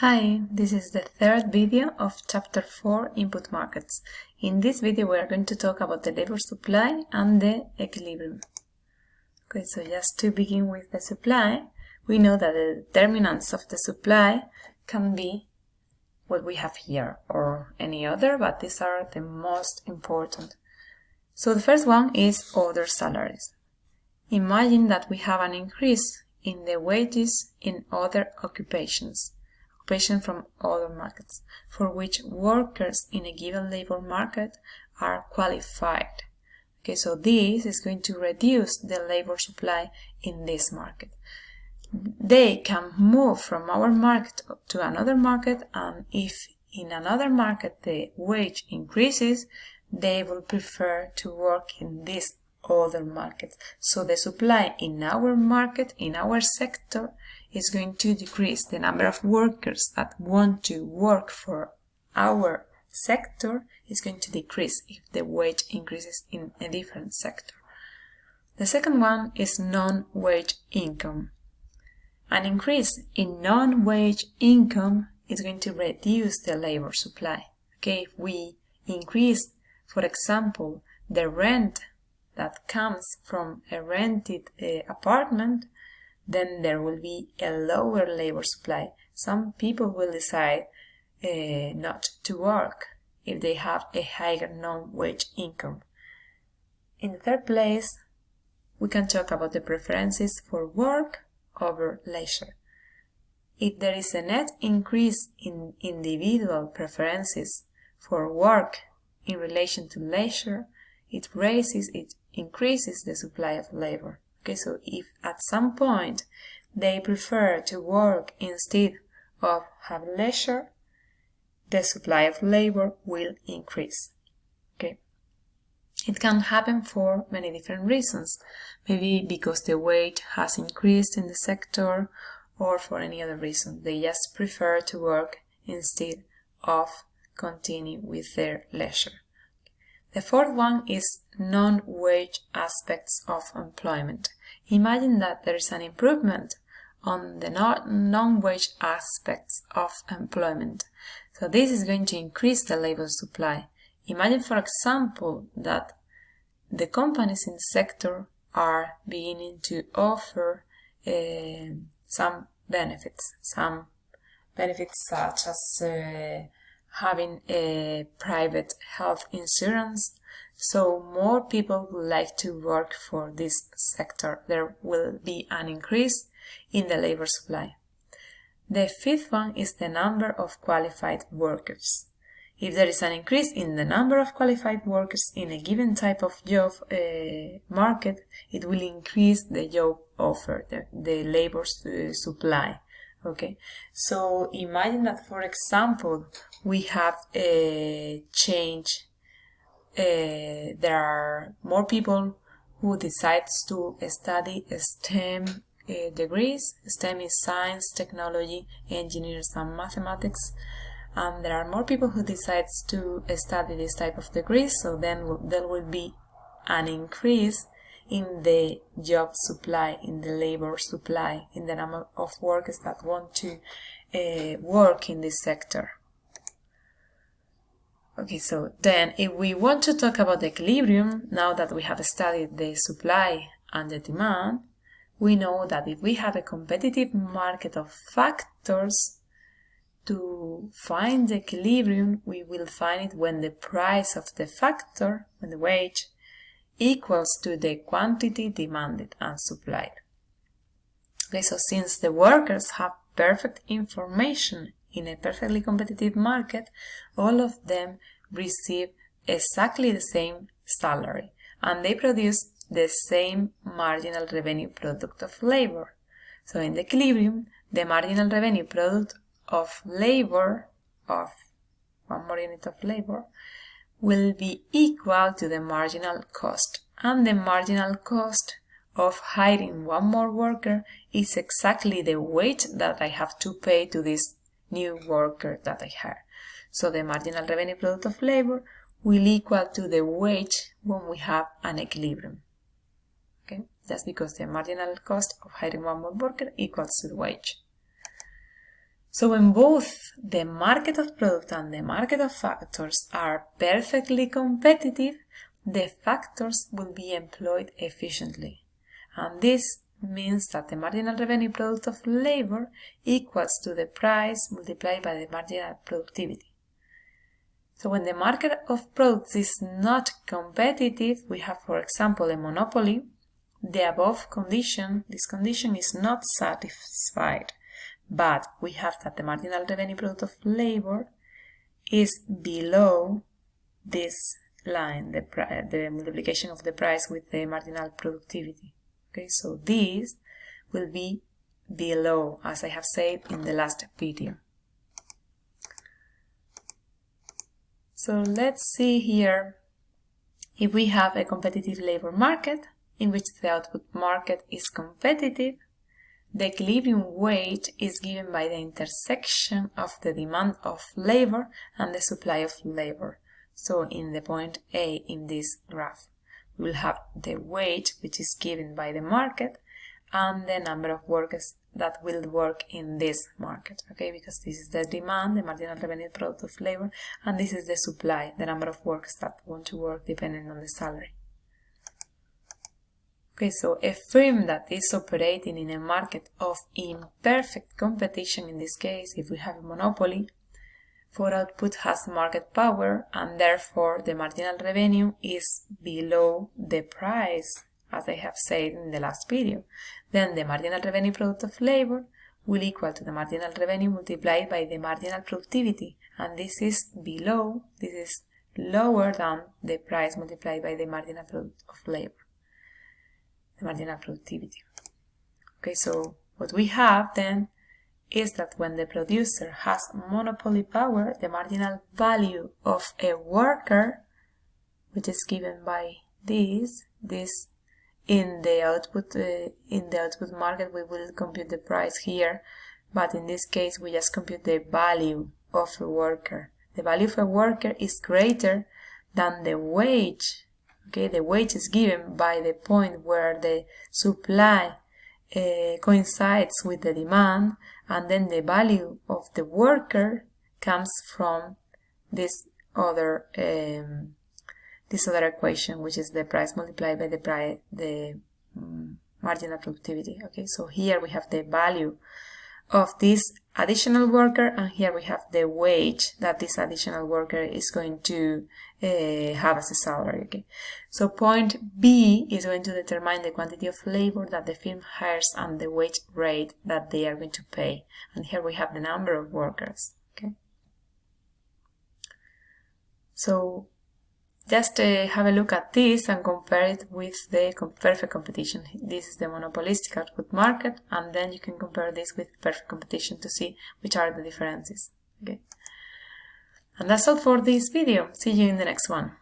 Hi, this is the third video of chapter 4 input markets. In this video we are going to talk about the labor supply and the equilibrium. Okay, so just to begin with the supply, we know that the determinants of the supply can be what we have here or any other, but these are the most important. So the first one is other salaries. Imagine that we have an increase in the wages in other occupations occupation from other markets, for which workers in a given labor market are qualified. Okay, so this is going to reduce the labor supply in this market. They can move from our market to another market, and if in another market the wage increases, they will prefer to work in this other market. So the supply in our market, in our sector, is going to decrease. The number of workers that want to work for our sector is going to decrease if the wage increases in a different sector. The second one is non-wage income. An increase in non-wage income is going to reduce the labor supply. Okay, if we increase, for example, the rent that comes from a rented uh, apartment, then there will be a lower labor supply. Some people will decide uh, not to work if they have a higher non-wage income. In the third place, we can talk about the preferences for work over leisure. If there is a net increase in individual preferences for work in relation to leisure, it raises, it increases the supply of labor. Okay, so if at some point they prefer to work instead of have leisure, the supply of labor will increase. Okay. It can happen for many different reasons. Maybe because the wage has increased in the sector or for any other reason. They just prefer to work instead of continue with their leisure. The fourth one is non-wage aspects of employment. Imagine that there is an improvement on the non-wage aspects of employment. So this is going to increase the labor supply. Imagine, for example, that the companies in the sector are beginning to offer uh, some benefits, some benefits such as uh, having a private health insurance. So more people would like to work for this sector. There will be an increase in the labor supply. The fifth one is the number of qualified workers. If there is an increase in the number of qualified workers in a given type of job uh, market, it will increase the job offer, the, the labor uh, supply okay. So imagine that for example we have a change uh, there are more people who decides to study STEM uh, degrees. STEM is science technology engineers and mathematics. And there are more people who decides to study this type of degrees so then there will be an increase in the job supply, in the labor supply, in the number of workers that want to uh, work in this sector. Okay, so then if we want to talk about the equilibrium, now that we have studied the supply and the demand, we know that if we have a competitive market of factors, to find the equilibrium, we will find it when the price of the factor, when the wage, equals to the quantity demanded and supplied. Okay, so since the workers have perfect information in a perfectly competitive market, all of them receive exactly the same salary and they produce the same marginal revenue product of labor. So in the equilibrium, the marginal revenue product of labor, of one more unit of labor, will be equal to the marginal cost and the marginal cost of hiring one more worker is exactly the wage that I have to pay to this new worker that I hire. So the marginal revenue product of labor will equal to the wage when we have an equilibrium. Okay, that's because the marginal cost of hiring one more worker equals to the wage. So when both the market of product and the market of factors are perfectly competitive, the factors will be employed efficiently. And this means that the marginal revenue product of labor equals to the price multiplied by the marginal productivity. So when the market of products is not competitive, we have, for example, a monopoly, the above condition, this condition is not satisfied but we have that the marginal revenue product of labor is below this line, the, the multiplication of the price with the marginal productivity. Okay, so this will be below, as I have said in the last video. So let's see here if we have a competitive labor market in which the output market is competitive the equilibrium weight is given by the intersection of the demand of labor and the supply of labor. So in the point A in this graph, we will have the weight which is given by the market and the number of workers that will work in this market, okay? Because this is the demand, the marginal revenue product of labor, and this is the supply, the number of workers that want to work depending on the salary. Okay, so a firm that is operating in a market of imperfect competition, in this case, if we have a monopoly, for output has market power and therefore the marginal revenue is below the price, as I have said in the last video. Then the marginal revenue product of labor will equal to the marginal revenue multiplied by the marginal productivity, and this is below, this is lower than the price multiplied by the marginal product of labor the marginal productivity. Okay, so what we have then is that when the producer has monopoly power, the marginal value of a worker, which is given by this, this in the output uh, in the output market we will compute the price here, but in this case we just compute the value of a worker. The value of a worker is greater than the wage okay the wage is given by the point where the supply uh, coincides with the demand and then the value of the worker comes from this other um, this other equation which is the price multiplied by the price the um, marginal productivity okay? So here we have the value of this additional worker and here we have the wage that this additional worker is going to uh, have as a salary okay? So point b is going to determine the quantity of labor that the firm hires and the wage rate that they are going to pay. And here we have the number of workers okay? So just uh, have a look at this and compare it with the perfect competition. This is the monopolistic output market and then you can compare this with perfect competition to see which are the differences. Okay. And that's all for this video. See you in the next one.